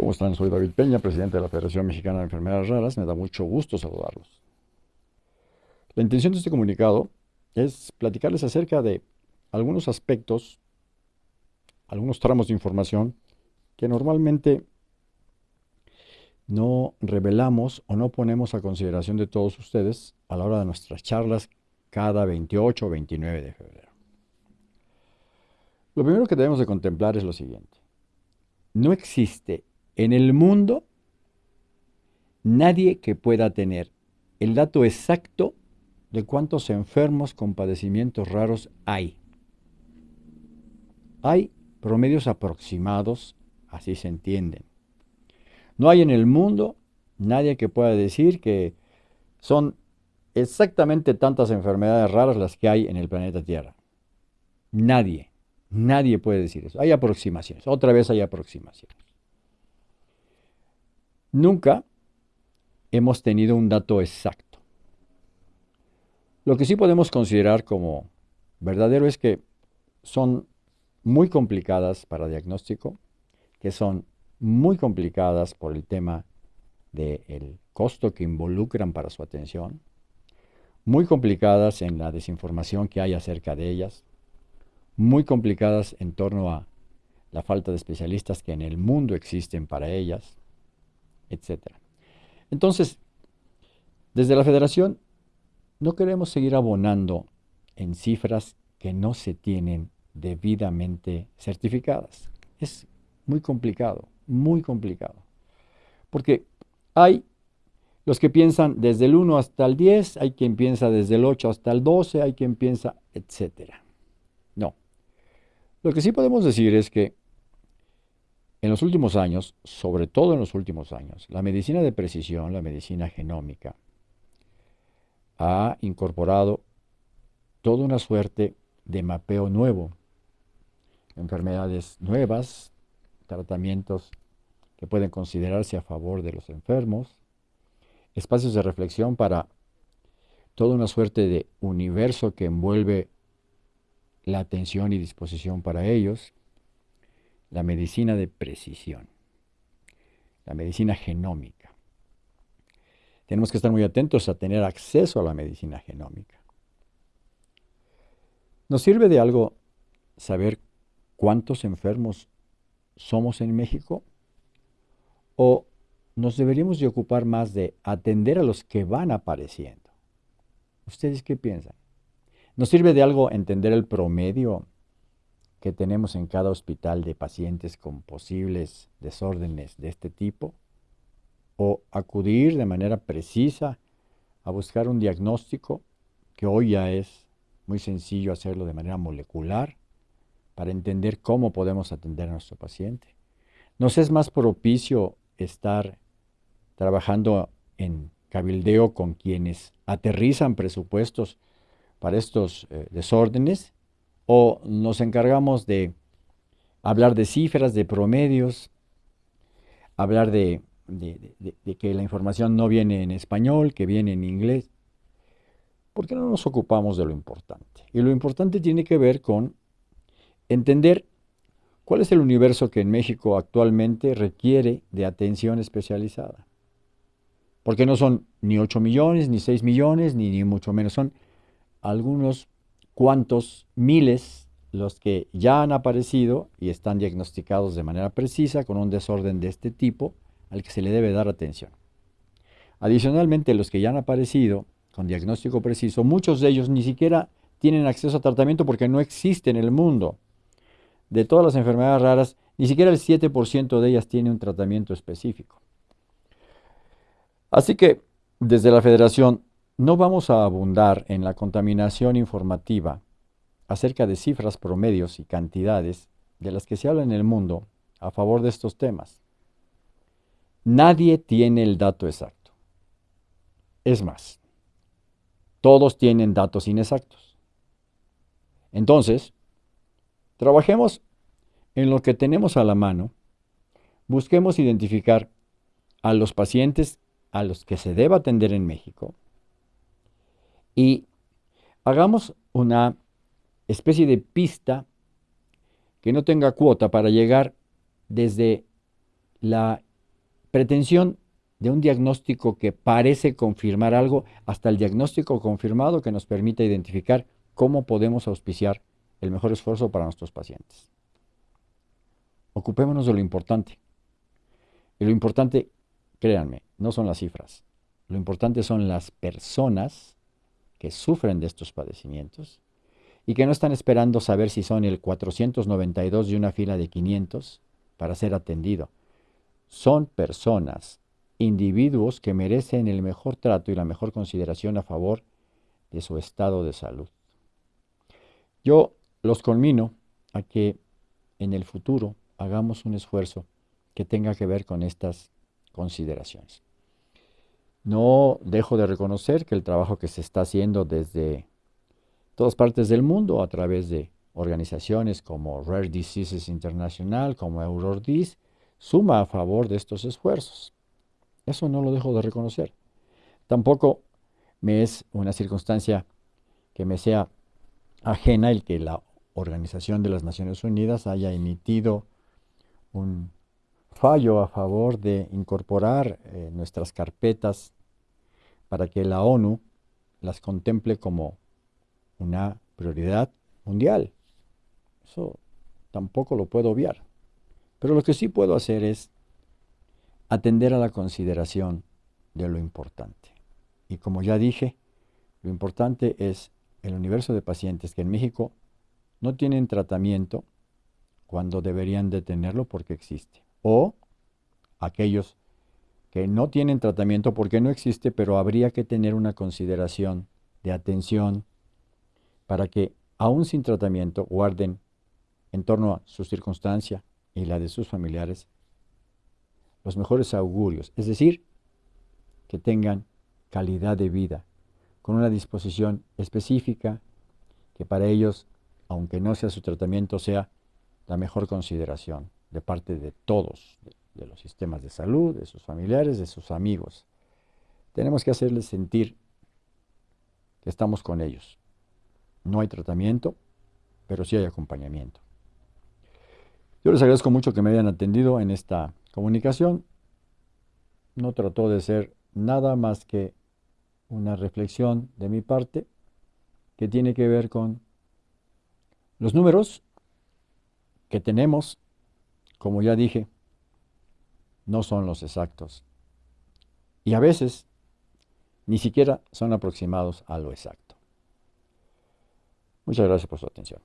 ¿Cómo están? Soy David Peña, presidente de la Federación Mexicana de Enfermedades Raras. Me da mucho gusto saludarlos. La intención de este comunicado es platicarles acerca de algunos aspectos, algunos tramos de información que normalmente no revelamos o no ponemos a consideración de todos ustedes a la hora de nuestras charlas cada 28 o 29 de febrero. Lo primero que debemos de contemplar es lo siguiente. No existe en el mundo nadie que pueda tener el dato exacto de cuántos enfermos con padecimientos raros hay. Hay promedios aproximados, así se entienden. No hay en el mundo nadie que pueda decir que son exactamente tantas enfermedades raras las que hay en el planeta Tierra. Nadie, nadie puede decir eso. Hay aproximaciones, otra vez hay aproximaciones. Nunca hemos tenido un dato exacto. Lo que sí podemos considerar como verdadero es que son muy complicadas para diagnóstico, que son muy complicadas por el tema del costo que involucran para su atención, muy complicadas en la desinformación que hay acerca de ellas, muy complicadas en torno a la falta de especialistas que en el mundo existen para ellas, etc. Entonces, desde la federación no queremos seguir abonando en cifras que no se tienen debidamente certificadas. Es muy complicado, muy complicado. Porque hay los que piensan desde el 1 hasta el 10, hay quien piensa desde el 8 hasta el 12, hay quien piensa, etc. No. Lo que sí podemos decir es que en los últimos años, sobre todo en los últimos años, la medicina de precisión, la medicina genómica, ha incorporado toda una suerte de mapeo nuevo, enfermedades nuevas, tratamientos que pueden considerarse a favor de los enfermos, espacios de reflexión para toda una suerte de universo que envuelve la atención y disposición para ellos, la medicina de precisión, la medicina genómica. Tenemos que estar muy atentos a tener acceso a la medicina genómica. ¿Nos sirve de algo saber cuántos enfermos somos en México? ¿O nos deberíamos de ocupar más de atender a los que van apareciendo? ¿Ustedes qué piensan? ¿Nos sirve de algo entender el promedio que tenemos en cada hospital de pacientes con posibles desórdenes de este tipo, o acudir de manera precisa a buscar un diagnóstico, que hoy ya es muy sencillo hacerlo de manera molecular, para entender cómo podemos atender a nuestro paciente. ¿Nos es más propicio estar trabajando en cabildeo con quienes aterrizan presupuestos para estos eh, desórdenes o nos encargamos de hablar de cifras, de promedios, hablar de, que la información no viene en español, que viene en inglés. ¿Por qué no nos ocupamos de lo importante? Y lo importante tiene que ver con entender cuál es el universo que en México actualmente requiere de atención especializada. Porque no son ni 8 millones, ni 6 millones, ni, ni mucho menos, son algunos cuántos miles los que ya han aparecido y están diagnosticados de manera precisa con un desorden de este tipo al que se le debe dar atención. Adicionalmente, los que ya han aparecido con diagnóstico preciso, muchos de ellos ni siquiera tienen acceso a tratamiento porque no existe en el mundo. De todas las enfermedades raras, ni siquiera el 7% de ellas tiene un tratamiento específico. Así que, desde la Federación no vamos a abundar en la contaminación informativa acerca de cifras, promedios y cantidades de las que se habla en el mundo a favor de estos temas. Nadie tiene el dato exacto. Es más, todos tienen datos inexactos. Entonces, trabajemos en lo que tenemos a la mano, busquemos identificar a los pacientes a los que se deba atender en México, y hagamos una especie de pista que no tenga cuota para llegar desde la pretensión de un diagnóstico que parece confirmar algo hasta el diagnóstico confirmado que nos permita identificar cómo podemos auspiciar el mejor esfuerzo para nuestros pacientes. Ocupémonos de lo importante. Y lo importante, créanme, no son las cifras. Lo importante son las personas que sufren de estos padecimientos y que no están esperando saber si son el 492 de una fila de 500 para ser atendido. Son personas, individuos que merecen el mejor trato y la mejor consideración a favor de su estado de salud. Yo los conmino a que en el futuro hagamos un esfuerzo que tenga que ver con estas consideraciones. No dejo de reconocer que el trabajo que se está haciendo desde todas partes del mundo a través de organizaciones como Rare Diseases International, como EuroDis, suma a favor de estos esfuerzos. Eso no lo dejo de reconocer. Tampoco me es una circunstancia que me sea ajena el que la Organización de las Naciones Unidas haya emitido un fallo a favor de incorporar eh, nuestras carpetas para que la ONU las contemple como una prioridad mundial. Eso tampoco lo puedo obviar. Pero lo que sí puedo hacer es atender a la consideración de lo importante. Y como ya dije, lo importante es el universo de pacientes que en México no tienen tratamiento cuando deberían de tenerlo porque existe. O aquellos que no tienen tratamiento porque no existe, pero habría que tener una consideración de atención para que, aún sin tratamiento, guarden en torno a su circunstancia y la de sus familiares los mejores augurios, es decir, que tengan calidad de vida, con una disposición específica que para ellos, aunque no sea su tratamiento, sea la mejor consideración de parte de todos, de, los sistemas de salud, de sus familiares, de sus amigos. Tenemos que hacerles sentir que estamos con ellos. No hay tratamiento, pero sí hay acompañamiento. Yo les agradezco mucho que me hayan atendido en esta comunicación. No trató de ser nada más que una reflexión de mi parte que tiene que ver con los números que tenemos, como ya dije, no son los exactos. Y a veces ni siquiera son aproximados a lo exacto. Muchas gracias por su atención.